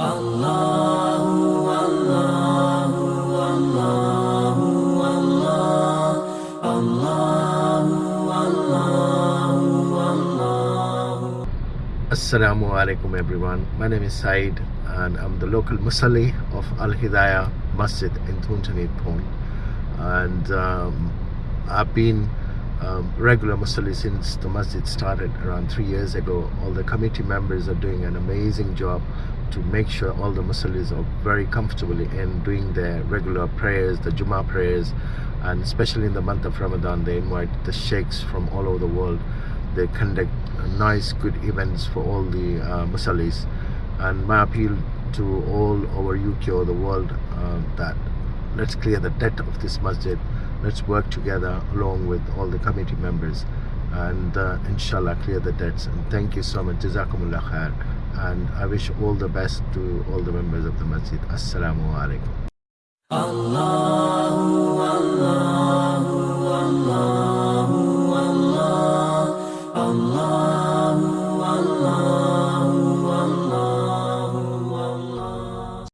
Assalamu alaikum everyone. My name is Said and I'm the local Musalli of Al Hidayah Masjid in Thuntanit Point. And um, I've been um, regular Musalli since the masjid started around three years ago. All the committee members are doing an amazing job to make sure all the Musallis are very comfortably in doing their regular prayers, the Jummah prayers, and especially in the month of Ramadan, they invite the sheikhs from all over the world. They conduct nice, good events for all the uh, Musallis. And my appeal to all over UK or the world uh, that let's clear the debt of this masjid. Let's work together along with all the committee members and uh, inshallah clear the debts. And thank you so much. Jazakumullah khair. And I wish all the best to all the members of the masjid. Assalamu alaikum.